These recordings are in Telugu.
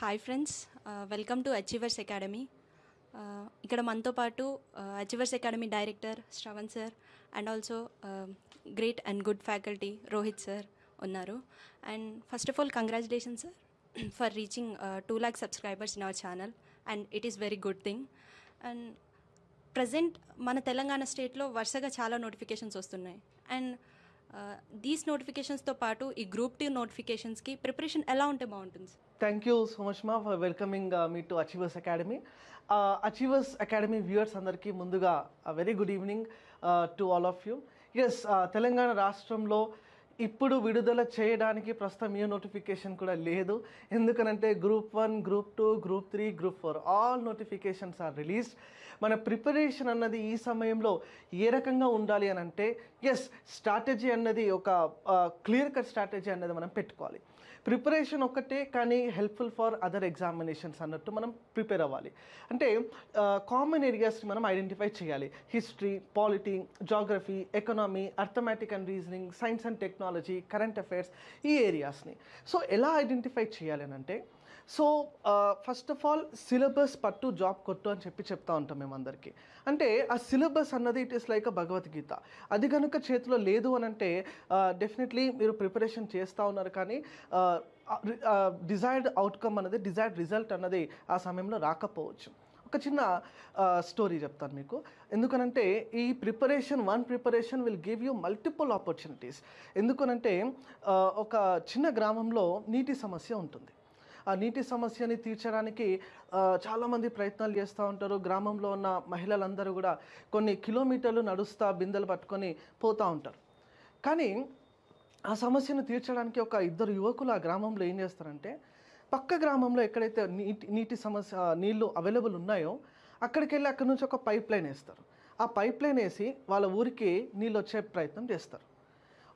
Hi friends welcome to Achievers Academy. ఇక్కడ మనతో పాటు Achievers Academy director Shravan sir and also great and good faculty Rohit sir ఉన్నారు. And first of all congratulation sir for reaching two lakh subscribers in our channel. And it is very good thing. And present మన తెలంగాణ స్టేట్లో వరుసగా చాలా నోటిఫికేషన్స్ వస్తున్నాయి. అండ్ Uh, దీస్ నోటిఫికేషన్స్తో పాటు ఈ గ్రూప్ టీ నోటిఫికేషన్స్కి ప్రిపరేషన్ ఎలా ఉంటే బాగుంటుంది? థ్యాంక్ యూ సో మచ్ మా for welcoming me to Achievers Academy Achievers Academy viewers అందరికీ ముందుగా very good evening to all of you as Telangana రాష్ట్రంలో ఇప్పుడు విడుదల చేయడానికి ప్రస్తుతం ఏ నోటిఫికేషన్ కూడా లేదు. ఎందుకనంటే group one group two group three group four all notifications are released. మన ప్రిపరేషన్ అన్నది ఈ సమయంలో ఏ రకంగా ఉండాలి అని అంటే ఎస్ స్ట్రాటజీ అన్నది ఒక క్లియర్ కట్ స్ట్రాటజీ అన్నది మనం పెట్టుకోవాలి. ప్రిపరేషన్ ఒక్కటే కానీ హెల్ప్ఫుల్ ఫర్ అదర్ ఎగ్జామినేషన్స్ అన్నట్టు మనం ప్రిపేర్ అవ్వాలి. అంటే కామన్ ఏరియాస్ని మనం ఐడెంటిఫై చేయాలి. History polity geography economy arithmetic and reasoning science and technology current affairs ఈ ఏరియాస్ని సో ఎలా ఐడెంటిఫై చేయాలి అని అంటే so first of all syllabus పట్టు జాబ్ కొట్టు అని చెప్పి చెప్తా ఉంటాం మేమందరికీ. అంటే ఆ సిలబస్ అన్నది it is like a Bhagavad Gita. అది కనుక చేతిలో లేదు అని అంటే డెఫినెట్లీ మీరు ప్రిపరేషన్ చేస్తూ ఉన్నారు కానీ డిజైర్డ్ అవుట్కమ్ అన్నది డిజైర్డ్ రిజల్ట్ అన్నది ఆ సమయంలో రాకపోవచ్చు. ఒక చిన్న స్టోరీ చెప్తాను మీకు. ఎందుకనంటే ఈ preparation one preparation will give you multiple opportunities ఎందుకనంటే ఒక చిన్న గ్రామంలో నీటి సమస్య ఉంటుంది. ఆ నీటి సమస్యని తీర్చడానికి చాలామంది ప్రయత్నాలు చేస్తూ ఉంటారు. గ్రామంలో ఉన్న మహిళలందరూ కూడా కొన్ని కిలోమీటర్లు నడుస్తా బిందెలు పట్టుకొని పోతూ ఉంటారు. కానీ ఆ సమస్యను తీర్చడానికి ఒక ఇద్దరు యువకులు ఆ గ్రామంలో ఏం చేస్తారంటే పక్క గ్రామంలో ఎక్కడైతే నీటి నీటి సమస్య నీళ్ళు అవైలబుల్ ఉన్నాయో అక్కడికి వెళ్ళి అక్కడి నుంచి ఒక పైప్ లైన్ వేస్తారు. ఆ పైప్ లైన్ వేసి వాళ్ళ ఊరికి నీళ్ళు వచ్చే ప్రయత్నం చేస్తారు.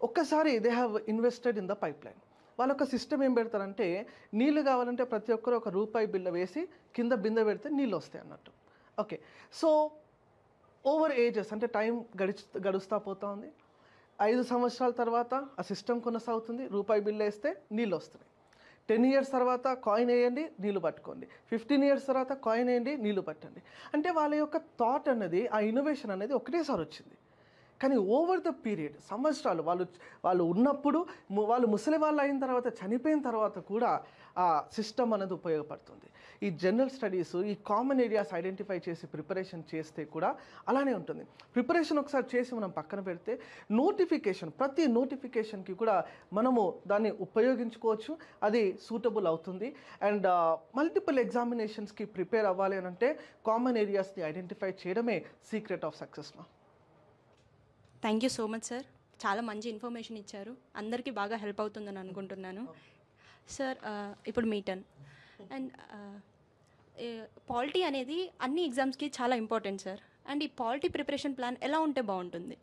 ఒక్కసారి they have invested in the pipeline వాళ్ళొక సిస్టమ్ ఏం పెడతారంటే నీళ్ళు కావాలంటే ప్రతి ఒక్కరు ఒక రూపాయి బిల్ల వేసి కింద బిందె పెడితే నీళ్ళు వస్తాయి అన్నట్టు. ఓకే. సో ఓవర్ ఏజెస్ అంటే టైం గడిచి గడుస్తూ పోతూ ఉంది. ఐదు సంవత్సరాల తర్వాత ఆ సిస్టమ్ కొనసాగుతుంది రూపాయి బిల్ వేస్తే నీళ్ళు వస్తున్నాయి. టెన్ ఇయర్స్ తర్వాత కాయిన్ వేయండి నీళ్ళు పట్టుకోండి. ఫిఫ్టీన్ ఇయర్స్ తర్వాత కాయిన్ వేయండి నీళ్ళు పట్టండి. అంటే వాళ్ళ యొక్క థాట్ అన్నది ఆ ఇన్నోవేషన్ అనేది ఒకటేసారి వచ్చింది. కానీ ఓవర్ ద పీరియడ్ సంవత్సరాలు వాళ్ళు వాళ్ళు ఉన్నప్పుడు వాళ్ళు ముసలి వాళ్ళు అయిన తర్వాత చనిపోయిన తర్వాత కూడా ఆ సిస్టమ్ అనేది ఉపయోగపడుతుంది. ఈ జనరల్ స్టడీస్ ఈ కామన్ ఏరియాస్ ఐడెంటిఫై చేసి ప్రిపరేషన్ చేస్తే కూడా అలానే ఉంటుంది. ప్రిపరేషన్ ఒకసారి చేసి మనం పక్కన పెడితే నోటిఫికేషన్ ప్రతి నోటిఫికేషన్కి కూడా మనము దాన్ని ఉపయోగించుకోవచ్చు అది సూటబుల్ అవుతుంది. అండ్ మల్టిపుల్ ఎగ్జామినేషన్స్కి ప్రిపేర్ అవ్వాలి అని అంటే కామన్ ఏరియాస్ని ఐడెంటిఫై చేయడమే సీక్రెట్ ఆఫ్ సక్సెస్ మా. Thank you so much sir చాలా మంచి ఇన్ఫర్మేషన్ ఇచ్చారు. అందరికీ బాగా హెల్ప్ అవుతుందని అనుకుంటున్నాను. సార్ uh, ఇప్పుడు మీ టర్న్ అండ్ పాలిటీ అనేది అన్ని ఎగ్జామ్స్కి చాలా ఇంపార్టెంట్ సార్ అండ్ ఈ పాలిటీ ప్రిపరేషన్ ప్లాన్ ఎలా ఉంటే బాగుంటుంది?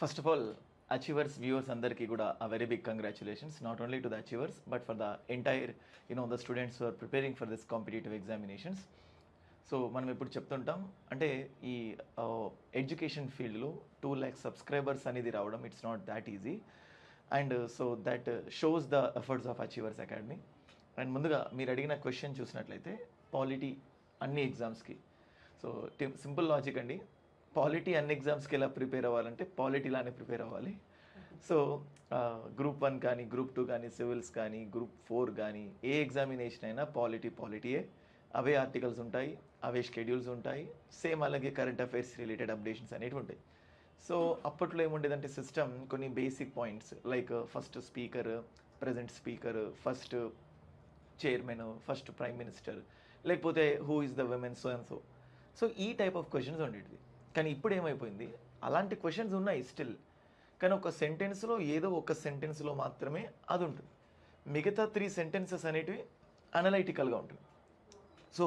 First of all Achievers viewers అందరికీ కూడా a very big congratulations not only to the Achievers but for the entire you know the students are preparing for this competitive examinations so మనం ఇప్పుడు చెప్తుంటాం అంటే ఈ ఎడ్యుకేషన్ ఫీల్డ్లో టూ ల్యాక్ సబ్స్క్రైబర్స్ అనేది రావడం it's not that easy and so that shows the efforts of Achievers Academy and ముందుగా మీరు అడిగిన క్వశ్చన్ చూసినట్లయితే పాలిటీ అన్ని ఎగ్జామ్స్కి సో సింపుల్ లాజిక్ అండి. పాలిటీ అన్ని ఎగ్జామ్స్కి ఎలా ప్రిపేర్ అవ్వాలంటే పాలిటీలానే ప్రిపేర్ అవ్వాలి. సో గ్రూప్ వన్ కానీ గ్రూప్ టూ కానీ సివిల్స్ కానీ గ్రూప్ ఫోర్ కానీ ఏ ఎగ్జామినేషన్ అయినా పాలిటీ పాలిటీయే అవే ఆర్టికల్స్ ఉంటాయి. అవే షెడ్యూల్స్ ఉంటాయి. సేమ్ అలాగే కరెంట్ అఫైర్స్ రిలేటెడ్ అప్డేషన్స్ అనేవి ఉంటాయి సో అప్పట్లో ఏముండేదంటే సిస్టమ్ కొన్ని basic points like first speaker present speaker first chairman first prime minister లేకపోతే who is the women so and so so ఈ టైప్ ఆఫ్ క్వశ్చన్స్ ఉండేటివి. కానీ ఇప్పుడు ఏమైపోయింది? అలాంటి క్వశ్చన్స్ ఉన్నాయి స్టిల్ కానీ ఒక సెంటెన్స్లో ఏదో ఒక సెంటెన్స్లో మాత్రమే అది ఉంటుంది మిగతా త్రీ సెంటెన్సెస్ అనేటివి అనలైటికల్గా ఉంటుంది. సో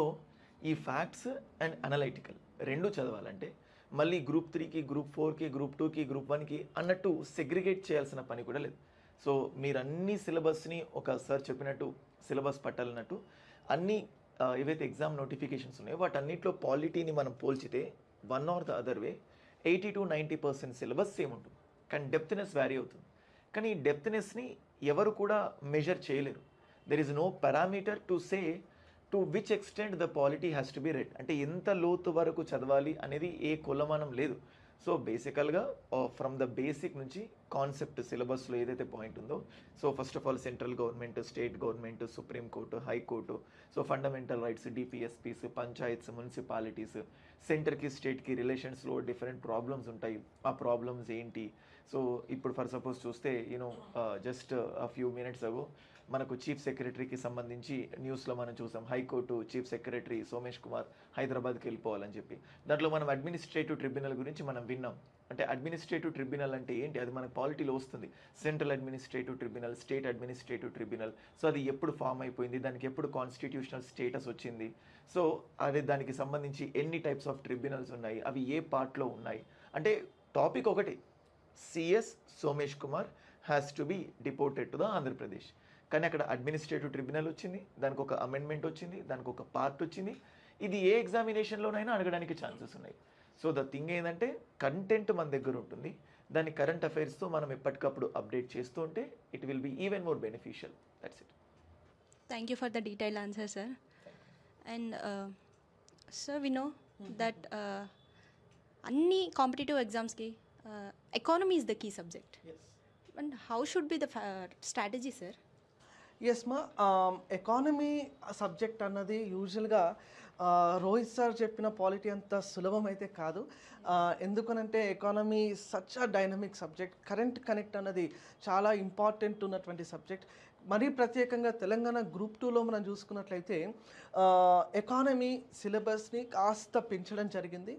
ఈ ఫ్యాక్ట్స్ అండ్ అనలైటికల్ రెండు చదవాలంటే మళ్ళీ గ్రూప్ త్రీకి గ్రూప్ ఫోర్కి గ్రూప్ టూకి గ్రూప్ వన్కి అన్నట్టు సెగ్రిగేట్ చేయాల్సిన పని కూడా లేదు. సో మీరు అన్ని సిలబస్ని ఒక సార్ చెప్పినట్టు సిలబస్ పట్టాలన్నట్టు అన్ని ఏవైతే ఎగ్జామ్ నోటిఫికేషన్స్ ఉన్నాయో వాటన్నిటిలో పాలిటీని మనం పోల్చితే one or the other way eighty two ninety percent syllabus same ఉంటుంది. కానీ డెప్త్నెస్ వ్యారీ అవుతుంది. కానీ ఈ డెప్త్నెస్ని ఎవరు కూడా మెజర్ చేయలేరు. There is no parameter to say to which extent the polity has to be read అంటే ఎంత లోతు వరకు చదవాలి అనేది ఏ కులమానం లేదు. సో బేసికల్గా ఫ్రమ్ ద బేసిక్ నుంచి కాన్సెప్ట్ సిలబస్లో ఏదైతే పాయింట్ ఉందో so first of all central government state government supreme court high court so fundamental rights DPSPs panchayats municipalities సెంటర్కి స్టేట్కి రిలేషన్స్లో డిఫరెంట్ ప్రాబ్లమ్స్ ఉంటాయి. ఆ ప్రాబ్లమ్స్ ఏంటి? సో ఇప్పుడు ఫర్ సపోజ్ చూస్తే you know just few minutes ago మనకు చీఫ్ సెక్రటరీకి సంబంధించి న్యూస్లో మనం చూసాం high court chief secretary Somesh Kumar హైదరాబాద్కి వెళ్ళిపోవాలని చెప్పి. దాంట్లో మనం అడ్మినిస్ట్రేటివ్ ట్రిబ్యునల్ గురించి మనం విన్నాం. అంటే అడ్మినిస్ట్రేటివ్ ట్రిబ్యునల్ అంటే ఏంటి? అది మనకు పాలిటీలో వస్తుంది. Central administrative tribunal state administrative tribunal. So అది ఎప్పుడు ఫామ్ అయిపోయింది? దానికి ఎప్పుడు కాన్స్టిట్యూషనల్ స్టేటస్ వచ్చింది? సో అది దానికి సంబంధించి ఎన్ని టైప్స్ ఆఫ్ ట్రిబ్యునల్స్ ఉన్నాయి? అవి ఏ పార్ట్లో ఉన్నాయి? అంటే టాపిక్ ఒకటి. CS Somesh Kumar has to be deported to the Andhra Pradesh. కానీ అక్కడ అడ్మినిస్ట్రేటివ్ ట్రిబ్యునల్ వచ్చింది దానికి ఒక అమెండ్మెంట్ వచ్చింది దానికి ఒక పార్ట్ వచ్చింది. ఇది ఏ ఎగ్జామినేషన్లోనైనా అడగడానికి ఛాన్సెస్ ఉన్నాయి. సో ద థింగ్ ఏంటంటే కంటెంట్ మన దగ్గర ఉంటుంది. దాని కరెంట్ అఫైర్స్తో మనం ఎప్పటికప్పుడు అప్డేట్ చేస్తూ ఉంటే it will be even more beneficial that's it for the detailed answer, sir. And uh, sir, we know that uh, అన్ని కాంపిటేటివ్ ఎగ్జామ్స్కి economy is the key subject and how should be the strategy sir yes మా ఎకానమీ సబ్జెక్ట్ అన్నది యూజువల్గా uh, రోహిత్ సార్ చెప్పిన పాలిటీ అంత సులభం అయితే కాదు uh, ఎందుకనంటే economy such a dynamic subject current connect అన్నది చాలా ఇంపార్టెంట్ ఉన్నటువంటి సబ్జెక్ట్ మరీ ప్రత్యేకంగా తెలంగాణ గ్రూప్ టూలో మనం చూసుకున్నట్లయితే uh, ఎకానమీ సిలబస్ని కాస్త పెంచడం జరిగింది.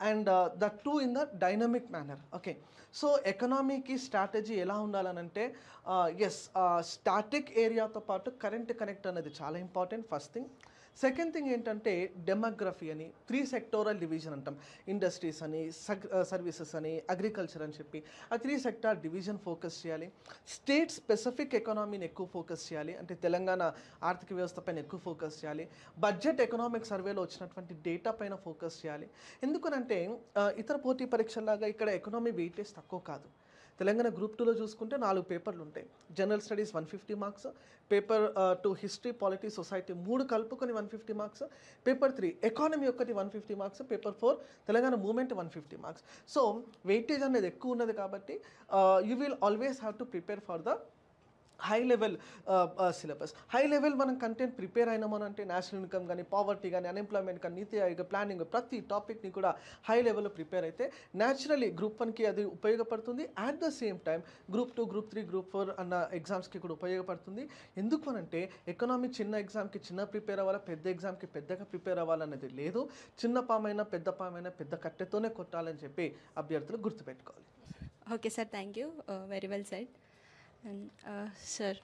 And the two in the dynamic manner okay so ఎకనామీకి strategy ఎలా ఉండాలనంటే ఎస్ స్టాటిక్ ఏరియాతో పాటు కరెంట్ కనెక్ట్ అనేది చాలా important first thing second thing ఏంటంటే డెమోగ్రఫీ అని త్రీ సెక్టోరల్ డివిజన్ అంటాం. ఇండస్ట్రీస్ అని సర్వీసెస్ uh, అని అగ్రికల్చర్ అని చెప్పి. ఆ త్రీ సెక్టార్ డివిజన్ ఫోకస్ చేయాలి. స్టేట్ స్పెసిఫిక్ ఎకనామీని ఎక్కువ ఫోకస్ చేయాలి. అంటే తెలంగాణ ఆర్థిక వ్యవస్థ పైన ఎక్కువ ఫోకస్ చేయాలి. బడ్జెట్ ఎకనామిక్ సర్వేలో వచ్చినటువంటి డేటా పైన ఫోకస్ చేయాలి. ఎందుకనంటే uh, ఇతర పోటీ పరీక్షల్లాగా ఇక్కడ ఎకనామీ వెయిటేజ్ తక్కువ కాదు. తెలంగాణ గ్రూప్ టూలో చూసుకుంటే నాలుగు పేపర్లు ఉంటాయి. General studies one fifty marks paper two history polity society మూడు కలుపుకొని one fifty marks paper three economy ఒకటి one fifty marks paper four Telangana movement one fifty marks. So weightage అనేది ఎక్కువ ఉన్నది కాబట్టి you will always have to prepare for the high level syllabus high level మనం కంటెంట్ ప్రిపేర్ అయినామని అంటే నేషనల్ ఇన్కమ్ కానీ పావర్టీ కానీ అన్ఎంప్లాయ్మెంట్ కానీ నీతి ఆయోగ ప్లానింగ్ ప్రతి టాపిక్ని కూడా హై లెవెల్లో ప్రిపేర్ అయితే న్యాచురలీ గ్రూప్ వన్కి అది ఉపయోగపడుతుంది. At the same time group two group three group four అన్న ఎగ్జామ్స్కి కూడా ఉపయోగపడుతుంది. ఎందుకు అనంటే ఎకనామీ చిన్న ఎగ్జామ్కి చిన్న ప్రిపేర్ అవ్వాలా పెద్ద ఎగ్జామ్కి పెద్దగా ప్రిపేర్ అవ్వాలనేది లేదు. చిన్న పామైనా పెద్ద పామైనా పెద్ద కట్టెతోనే కొట్టాలని చెప్పి అభ్యర్థులు గుర్తుపెట్టుకోవాలి. Okay sir thank you very well said sir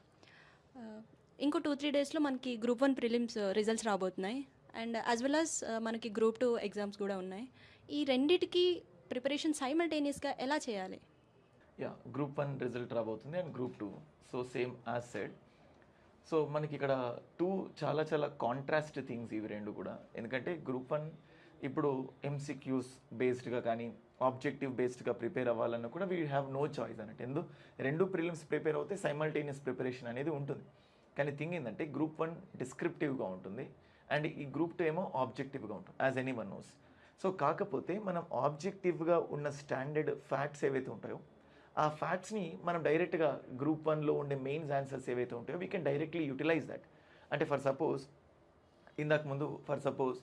uh, uh, ఇంకో టూ త్రీ డేస్లో మనకి గ్రూప్ వన్ ప్రిలిమ్స్ రిజల్ట్స్ రాబోతున్నాయి. అండ్ యాజ్ వెల్ యాజ్ మనకి గ్రూప్ టూ ఎగ్జామ్స్ కూడా ఉన్నాయి. ఈ రెండిటికి ప్రిపరేషన్ సైమల్టేనియస్గా ఎలా చేయాలి? యా గ్రూప్ వన్ రిజల్ట్ రాబోతుంది and group two so same as said so మనకి ఇక్కడ టూ చాలా చాలా కాంట్రాస్ట్ థింగ్స్ ఇవి రెండు కూడా. ఎందుకంటే గ్రూప్ వన్ ఇప్పుడు ఎంసీక్యూస్ బేస్డ్గా కానీ ఆబ్జెక్టివ్ బేస్డ్గా ప్రిపేర్ అవ్వాలన్నా కూడా వీ హ్యావ్ నో చాయిస్ అన్నట్టు. ఎందు రెండు ప్రిలిమ్స్ ప్రిపేర్ అవుతే సైమల్టేనియస్ ప్రిపరేషన్ అనేది ఉంటుంది. కానీ థింగ్ ఏంటంటే గ్రూప్ వన్ డిస్క్రిప్టివ్గా ఉంటుంది అండ్ ఈ గ్రూప్ టూ ఏమో ఆబ్జెక్టివ్గా ఉంటుంది as anyone knows so కాకపోతే మనం ఆబ్జెక్టివ్గా ఉన్న స్టాండర్డ్ ఫ్యాక్ట్స్ ఏవైతే ఉంటాయో ఆ ఫ్యాక్ట్స్ని మనం డైరెక్ట్గా గ్రూప్ వన్లో ఉండే మెయిన్స్ ఆన్సర్స్ ఏవైతే ఉంటాయో we can directly utilize that అంటే ఫర్ సపోజ్ ఇందాక ముందు for suppose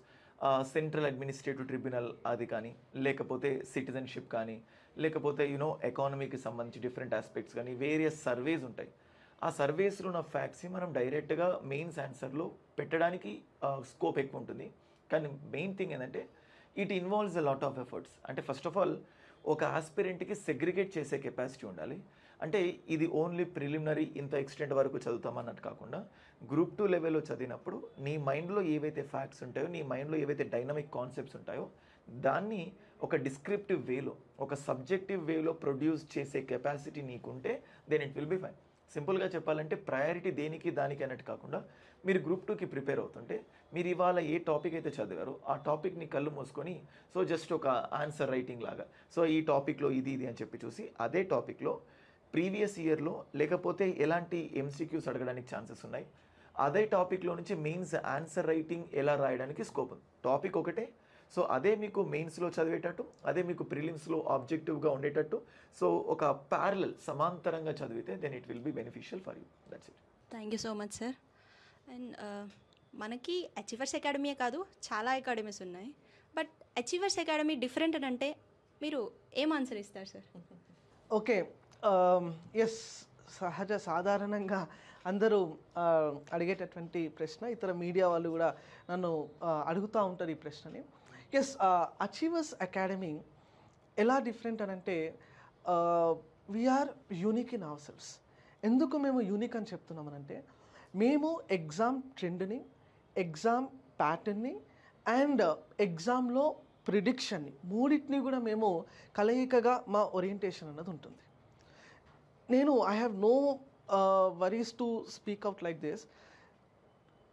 central administrative tribunal అది కానీ లేకపోతే సిటిజన్షిప్ కానీ లేకపోతే యూనో ఎకానమీకి సంబంధించి డిఫరెంట్ ఆస్పెక్ట్స్ కానీ వేరియస్ సర్వేస్ ఉంటాయి. ఆ సర్వేస్లో ఉన్న ఫ్యాక్ట్స్ని మనం డైరెక్ట్గా మెయిన్స్ ఆన్సర్లో పెట్టడానికి స్కోప్ ఎక్కువ ఉంటుంది. కానీ మెయిన్ థింగ్ ఏంటంటే it involves a lot of efforts అంటే ఫస్ట్ ఆఫ్ ఆల్ ఒక ఆస్పిరెంట్కి సెగ్రిగేట్ చేసే కెపాసిటీ ఉండాలి. అంటే ఇది ఓన్లీ ప్రిలిమినరీ ఇంత ఎక్స్టెంట్ వరకు చదువుతామన్నట్టు కాకుండా గ్రూప్ టూ లెవెల్లో చదివినప్పుడు నీ మైండ్లో ఏవైతే ఫ్యాక్ట్స్ ఉంటాయో నీ మైండ్లో ఏవైతే డైనమిక్ కాన్సెప్ట్స్ ఉంటాయో దాన్ని ఒక డిస్క్రిప్టివ్ వేలో ఒక సబ్జెక్టివ్ వేలో ప్రొడ్యూస్ చేసే కెపాసిటీ నీకుంటే then it will be fine సింపుల్గా చెప్పాలంటే ప్రయారిటీ దేనికి దానికి అన్నట్టు కాకుండా మీరు గ్రూప్ టూకి ప్రిపేర్ అవుతుంటే మీరు ఇవాళ ఏ టాపిక్ అయితే చదివారో ఆ టాపిక్ని కళ్ళు మూసుకొని సో జస్ట్ ఒక ఆన్సర్ రైటింగ్ లాగా సో ఈ టాపిక్లో ఇది ఇది అని చెప్పి చూసి అదే టాపిక్లో ప్రీవియస్ ఇయర్లో లేకపోతే ఎలాంటి ఎంసీక్యూస్ అడగడానికి ఛాన్సెస్ ఉన్నాయి. అదే టాపిక్లో నుంచి మెయిన్స్ ఆన్సర్ రైటింగ్ ఎలా రాయడానికి స్కోప్ ఉంది. టాపిక్ ఒకటే. సో అదే మీకు మెయిన్స్లో చదివేటట్టు అదే మీకు ప్రిలిమ్స్లో ఆబ్జెక్టివ్గా ఉండేటట్టు సో ఒక ప్యారలల్ సమాంతరంగా చదివితే then it will be beneficial for you that's it thank you so much sir and మనకి అచీవర్స్ అకాడమీయే కాదు చాలా అకాడమీస్ ఉన్నాయి. బట్ అచీవర్స్ అకాడమీ డిఫరెంట్ అని అంటే మీరు ఏం ఆన్సర్ ఇస్తారు సార్ ఓకే Um, ఎస్ సహజ సాధారణంగా అందరూ అడిగేటటువంటి ప్రశ్న ఇతర మీడియా వాళ్ళు కూడా నన్ను అడుగుతూ ఉంటారు ఈ ప్రశ్నని. ఎస్ అచీవర్స్ అకాడమీ ఎలా డిఫరెంట్ అని అంటే we are unique in ourselves ఎందుకు మేము యూనిక్ అని చెప్తున్నామనంటే మేము ఎగ్జామ్ ట్రెండ్ని ఎగ్జామ్ ప్యాటర్న్ని అండ్ ఎగ్జామ్లో ప్రిడిక్షన్ని మూడింటిని కూడా మేము కలయికగా మా ఓరియంటేషన్ అన్నది ఉంటుంది. నేను I have no worries to speak out like this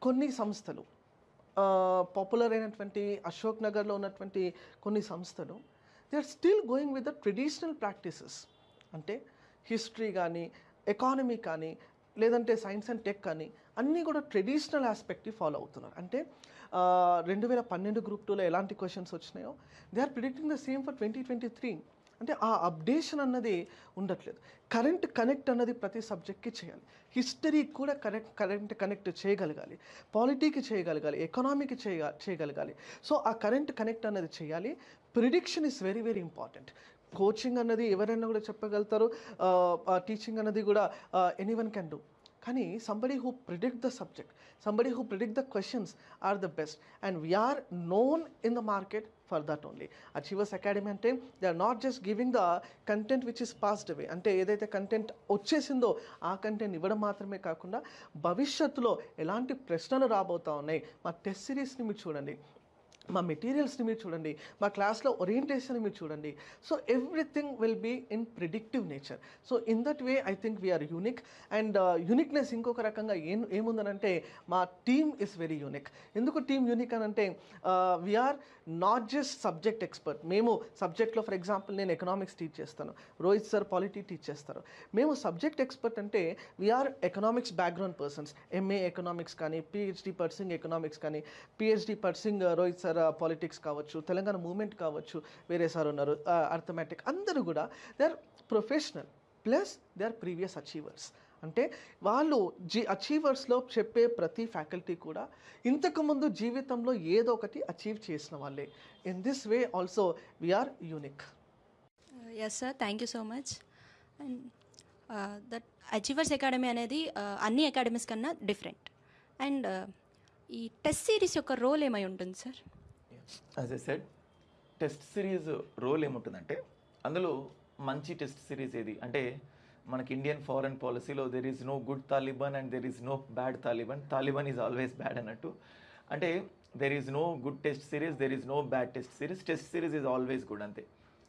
కొన్ని సంస్థలు uh, పాపులర్ అయినటువంటి అశోక్ నగర్లో ఉన్నటువంటి కొన్ని సంస్థలు they are still going with the traditional practices అంటే హిస్టరీ కానీ ఎకానమీ కానీ లేదంటే సైన్స్ అండ్ టెక్ కానీ అన్నీ కూడా ట్రెడిషనల్ ఆస్పెక్ట్ని ఫాలో అవుతున్నారు. అంటే uh, రెండు వేల పన్నెండు గ్రూప్ టూలో ఎలాంటి క్వశ్చన్స్ వచ్చినాయో they are predicting the same for twenty twenty three అంటే ఆ అప్డేషన్ అన్నది ఉండట్లేదు. కరెంట్ కనెక్ట్ అన్నది ప్రతి సబ్జెక్ట్కి చేయాలి. హిస్టరీ కూడా కరెక్ట్ కరెంట్ కనెక్ట్ చేయగలగాలి. పాలిటీకి చేయగలగాలి ఎకనామీకి చేయ చేయగలగాలి. సో ఆ కరెంట్ కనెక్ట్ అన్నది చేయాలి. Prediction is very very important. Coaching అన్నది ఎవరైనా కూడా చెప్పగలుగుతారు. టీచింగ్ అన్నది కూడా ఎనీవన్ క్యాన్ కెన్ డూ. కానీ somebody who predict the subject somebody who predict the questions are the best and we are known in the market for that only achievers academy అంటే they are not just giving the content which is passed away అంటే ఏదైతే కంటెంట్ వచ్చేసిందో ఆ కంటెంట్ ఇవ్వడం మాత్రమే కాకుండా భవిష్యత్తులో ఎలాంటి ప్రశ్నలు రాబోతా ఉన్నాయి? మా టెస్ట్ సిరీస్ని మీరు చూడండి. మా మెటీరియల్స్ని మీరు చూడండి మా క్లాస్లో ఓరియంటేషన్ మీరు చూడండి. So everything will be in predictive nature so in that way I think we are unique and uniqueness ఇంకొక రకంగా ఏం ఏముందనంటే మా టీమ్ ఇస్ వెరీ యూనిక్ ఎందుకు టీమ్ యూనిక్ అని అంటే we are not just subject expert మేము సబ్జెక్ట్లో ఫర్ ఎగ్జాంపుల్ నేను ఎకనామిక్స్ టీచ్ చేస్తాను. రోహిత్ సార్ పాలిటీ టీచ్ చేస్తారు. మేము సబ్జెక్ట్ ఎక్స్పర్ట్ అంటే we are economics background persons MA economics కానీ పిహెచ్డి పర్సింగ్ ఎకనామిక్స్ కానీ PhD pursuing uh, Rohit sir politics కావచ్చు తెలంగాణ మూమెంట్ కావచ్చు వేరే సార్ ఉన్నారు అర్థమెటిక్ అందరూ కూడా they are professional plus they are previous achievers అంటే వాళ్ళు జీ అచీవర్స్లో చెప్పే ప్రతి ఫ్యాకల్టీ కూడా ఇంతకుముందు జీవితంలో ఏదో ఒకటి అచీవ్ చేసిన వాళ్ళే. In this way also we are unique yes sir thank you so much and that achievers academy అనేది uh, అన్ని అకాడమీస్ కన్నా డిఫరెంట్ అండ్ uh, ఈ టెస్ట్ సిరీస్ యొక్క రోల్ ఏమై ఉంటుంది sir as a said test series role ఏముంటుందంటే అందులో మంచి టెస్ట్ సిరీస్ ఏది? అంటే మనకి ఇండియన్ ఫారెన్ పాలసీలో there is no good Taliban and there is no bad Taliban Taliban is always bad అన్నట్టు. అంటే there is no good test series there is no bad test series test series is always good అంతే.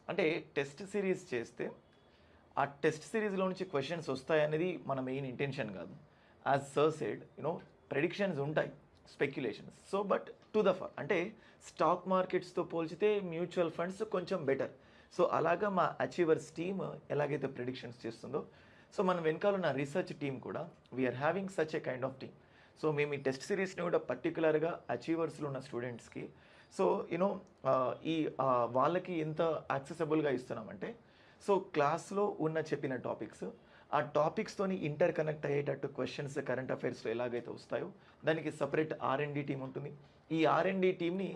అంటే టెస్ట్ సిరీస్ చేస్తే ఆ టెస్ట్ సిరీస్లో నుంచి క్వశ్చన్స్ వస్తాయనేది మన మెయిన్ ఇంటెన్షన్ కాదు. As sir said you know predictions ఉంటాయి speculations so but to the for అంటే స్టాక్ మార్కెట్స్తో పోల్చితే మ్యూచువల్ ఫండ్స్ కొంచెం బెటర్ సో అలాగా మా అచీవర్స్ టీమ్ ఎలాగైతే ప్రిడిక్షన్స్ చేస్తుందో సో మన వెనకాల ఉన్న రీసెర్చ్ టీమ్ కూడా we are having such a kind of team so మేము ఈ టెస్ట్ సిరీస్ని కూడా పర్టికులర్గా అచీవర్స్లో ఉన్న స్టూడెంట్స్కి సో యూనో ఈ వాళ్ళకి ఎంత యాక్సెసబుల్గా ఇస్తున్నామంటే సో క్లాస్లో ఉన్న చెప్పిన టాపిక్స్ ఆ టాపిక్స్తోని ఇంటర్ కనెక్ట్ అయ్యేటట్టు క్వశ్చన్స్ కరెంట్ అఫైర్స్లో ఎలాగైతే వస్తాయో దానికి సపరేట్ ఆర్ఎండి టీం ఉంటుంది. ఈ ఆర్ఎండి టీంని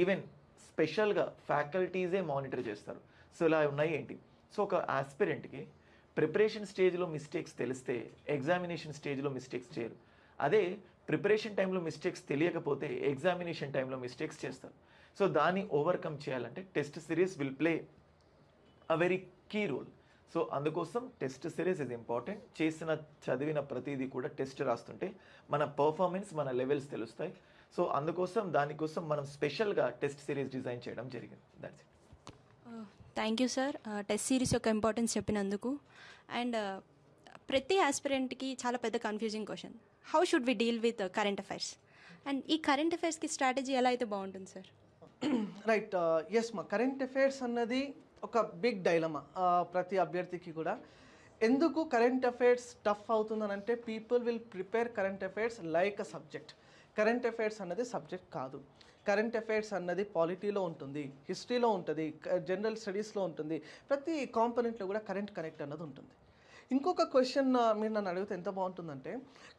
ఈవెన్ స్పెషల్గా ఫ్యాకల్టీజే మానిటర్ చేస్తారు. సో ఇలా ఉన్నాయి ఏంటి? సో ఒక ఆస్పిరెంట్కి ప్రిపరేషన్ స్టేజ్లో మిస్టేక్స్ తెలిస్తే ఎగ్జామినేషన్ స్టేజ్లో మిస్టేక్స్ చేయరు. అదే ప్రిపరేషన్ టైంలో మిస్టేక్స్ తెలియకపోతే ఎగ్జామినేషన్ టైంలో మిస్టేక్స్ చేస్తారు. సో దాన్ని ఓవర్కమ్ చేయాలంటే test series will play a very key role so అందుకోసం టెస్ట్ సిరీస్ ఇస్ ఇంపార్టెంట్ చేసిన చదివిన ప్రతిదీ కూడా టెస్ట్ రాస్తుంటే మన పర్ఫార్మెన్స్ మన లెవెల్స్ తెలుస్తాయి. సో అందుకోసం దానికోసం మనం స్పెషల్గా టెస్ట్ సిరీస్ డిజైన్ చేయడం జరిగింది. That's it thank you sir test series యొక్క ఇంపార్టెన్స్ చెప్పినందుకు. అండ్ ప్రతి ఆస్పిరెంట్కి చాలా పెద్ద confusing question how should we deal with current affairs and ఈ కరెంట్ అఫైర్స్కి స్ట్రాటజీ ఎలా అయితే బాగుంటుంది సార్ రైట్ ఎస్ మా కరెంట్ అఫైర్స్ అన్నది ఒక బిగ్ డైలమా ప్రతి అభ్యర్థికి కూడా. ఎందుకు current affairs tough అవుతుందనంటే people will prepare current affairs like a subject current affairs అన్నది సబ్జెక్ట్ కాదు. కరెంట్ అఫైర్స్ అన్నది పాలిటీలో ఉంటుంది హిస్టరీలో ఉంటుంది జనరల్ స్టడీస్లో ఉంటుంది ప్రతి కాంపనెంట్లో కూడా కరెంట్ కనెక్ట్ అన్నది ఉంటుంది. ఇంకొక క్వశ్చన్ మీరు నన్ను అడిగితే ఎంత బాగుంటుందంటే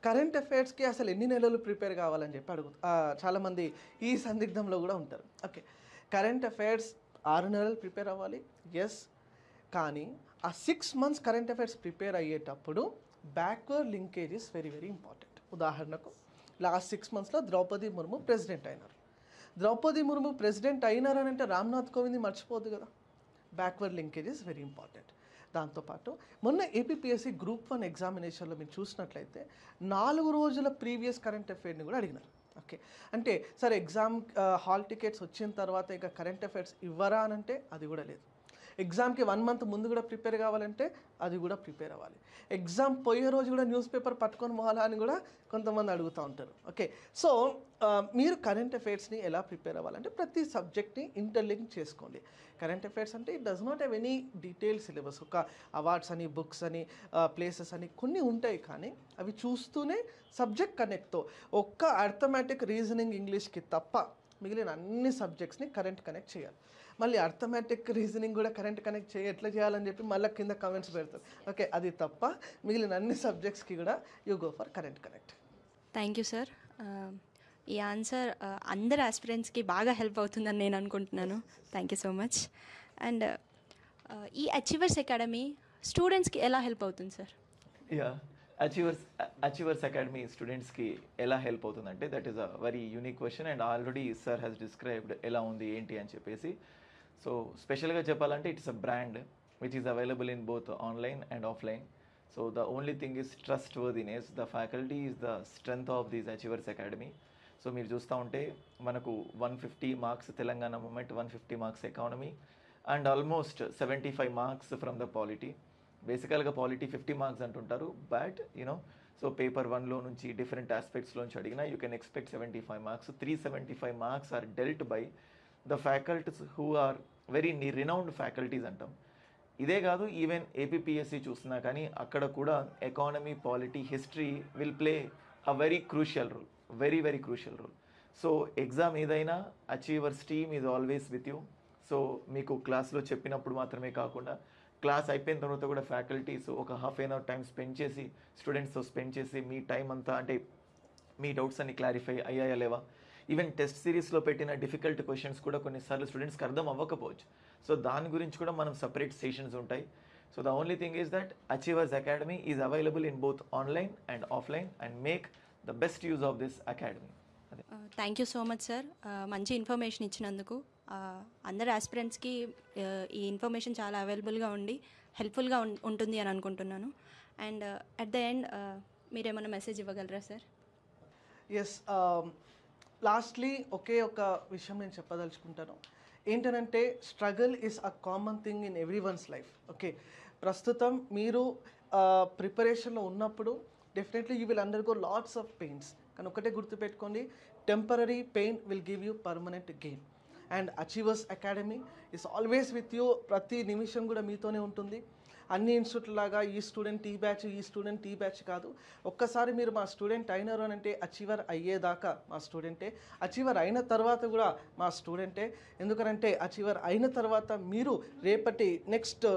కరెంట్ అఫైర్స్కి అసలు ఎన్ని నెలలు ప్రిపేర్ కావాలని చెప్పి అడుగు చాలామంది ఈ సందిగ్ధంలో కూడా ఉంటారు. ఓకే. కరెంట్ అఫైర్స్ ఆరు నెలలు ప్రిపేర్ అవ్వాలి ఎస్ కానీ ఆ six months current affairs prepare అయ్యేటప్పుడు backward linkage is very very important. ఉదాహరణకు లాస్ట్ సిక్స్ మంత్స్లో ద్రౌపది ముర్ము ప్రెసిడెంట్ అయినారు. ద్రౌపది ముర్ము ప్రెసిడెంట్ అయినారు అని అంటే రామ్నాథ్ కోవింద్ మర్చిపోదు కదా. Backward linkage is very important దాంతోపాటు మొన్న ఏపీఎస్సి గ్రూప్ వన్ ఎగ్జామినేషన్లో మీరు చూసినట్లయితే నాలుగు రోజుల ప్రీవియస్ కరెంట్ అఫైర్ని కూడా అడిగినారు. ఓకే అంటే సరే ఎగ్జామ్ హాల్ టికెట్స్ వచ్చిన తర్వాత ఇంకా కరెంట్ అఫైర్స్ ఇవ్వరా అని అంటే అది కూడా లేదు. ఎగ్జామ్కి వన్ మంత్ ముందు కూడా ప్రిపేర్ కావాలంటే అది కూడా ప్రిపేర్ అవ్వాలి. ఎగ్జామ్ పోయే రోజు కూడా న్యూస్ పేపర్ పట్టుకొని పోవాలా అని కూడా కొంతమంది అడుగుతూ ఉంటారు. ఓకే. సో మీరు కరెంట్ అఫైర్స్ని ఎలా ప్రిపేర్ అవ్వాలంటే ప్రతి సబ్జెక్ట్ని ఇంటర్లింక్ చేసుకోండి. కరెంట్ అఫైర్స్ అంటే it does not have any detail syllabus ఒక అవార్డ్స్ అని బుక్స్ అని ప్లేసెస్ అని కొన్ని ఉంటాయి కానీ అవి చూస్తూనే సబ్జెక్ట్ కనెక్ట్తో ఒక్క అర్థమెటిక్ రీజనింగ్ ఇంగ్లీష్కి తప్ప మిగిలిన అన్ని సబ్జెక్ట్స్ని కరెంట్ కనెక్ట్ చేయాలి. మళ్ళీ అర్థమెటిక్ రీజనింగ్ కూడా కరెంట్ కనెక్ట్ చేయ ఎట్లా చేయాలని చెప్పి మళ్ళీ కింద కమెంట్స్ పెడతారు. ఓకే అది తప్ప మిగిలిన అన్ని సబ్జెక్ట్స్కి కూడా you go for current connect thank you sir ఈ ఆన్సర్ అందరు ఆస్పిరెంట్స్కి బాగా హెల్ప్ అవుతుందని నేను అనుకుంటున్నాను. Thank you so much and ఈ అచీవర్స్ అకాడమీ స్టూడెంట్స్కి ఎలా హెల్ప్ అవుతుంది sir yeah achievers achievers academy స్టూడెంట్స్కి ఎలా హెల్ప్ అవుతుందంటే that is a very unique question and already sir has described ఎలా ఉంది ఏంటి అని చెప్పేసి. సో స్పెషల్గా చెప్పాలంటే it's a brand which is available in both online and offline so the only thing is trustworthiness the faculty is the strength of these achievers academy so మీరు చూస్తూ ఉంటే మనకు one fifty marks Telangana movement one fifty marks economy and almost seventy five marks from the polity బేసికల్గా పాలిటీ ఫిఫ్టీ మార్క్స్ అంటుంటారు but you know so paper వన్లో నుంచి డిఫరెంట్ ఆస్పెక్ట్స్లోంచి అడిగినా you can expect seventy five marks three seventy five marks are dealt by the faculties who are very renowned faculties అంటాం. ఇదే కాదు ఈవెన్ ఏపీపీఎస్సీ చూసినా కానీ అక్కడ కూడా economy polity history will play a very crucial role very very crucial role so exam ఏదైనా achievers team is always with you so మీకు క్లాస్లో చెప్పినప్పుడు మాత్రమే కాకుండా క్లాస్ అయిపోయిన తర్వాత కూడా ఫ్యాకల్టీస్ ఒక half an hour time spend చేసి స్టూడెంట్స్తో స్పెండ్ చేసి మీ టైం అంతా అంటే మీ డౌట్స్ అన్ని క్లారిఫై అయ్యాయా లేవా? ఈవెన్ టెస్ట్ సిరీస్లో పెట్టిన డిఫికల్ట్ క్వశ్చన్స్ కూడా కొన్నిసార్లు స్టూడెంట్స్కి అర్థం అవ్వకపోవచ్చు. సో దాని గురించి కూడా మనం సపరేట్ సెషన్స్ ఉంటాయి. So the only thing is that achievers academy is available in both online and offline and make the best use of this academy. Thank you so much sir మంచి ఇన్ఫర్మేషన్ ఇచ్చినందుకు. Uh, అందరు ఆస్పిరెంట్స్కి ఈ ఇన్ఫర్మేషన్ చాలా అవైలబుల్గా ఉండి హెల్ప్ఫుల్గా ఉంటుంది అని అనుకుంటున్నాను. అండ్ అట్ ద ఎండ్ మీరేమైనా మెసేజ్ ఇవ్వగలరా సార్ ఎస్ లాస్ట్లీ ఒకే ఒక విషయం నేను చెప్పదలుచుకుంటాను. ఏంటనంటే struggle is a common thing in everyone's life okay ప్రస్తుతం మీరు ప్రిపరేషన్లో ఉన్నప్పుడు definitely you will undergo lots of pains కానీ ఒకటే గుర్తుపెట్టుకోండి temporary pain will give you permanent gain and achievers academy is always with you ప్రతి నిమిషం కూడా మీతోనే ఉంటుంది. అన్ని ఇన్స్టిట్యూట్ లాగా ఈ స్టూడెంట్ ఈ బ్యాచ్ ఈ స్టూడెంట్ ఈ బ్యాచ్ కాదు. ఒక్కసారి మీరు మా స్టూడెంట్ అయినారు అని అంటే అచీవర్ అయ్యేదాకా మా స్టూడెంటే అచీవర్ అయిన తర్వాత కూడా మా స్టూడెంటే ఎందుకనంటే అచీవర్ అయిన తర్వాత మీరు రేపటి నెక్స్ట్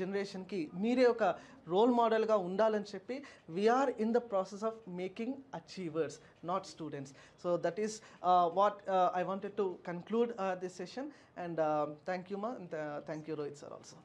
జనరేషన్కి uh, uh, మీరే ఒక రోల్ మోడల్గా ఉండాలని చెప్పి we are in the process of making achievers not students so that is what I wanted to conclude this session and thank you మా thank you Rohit sir also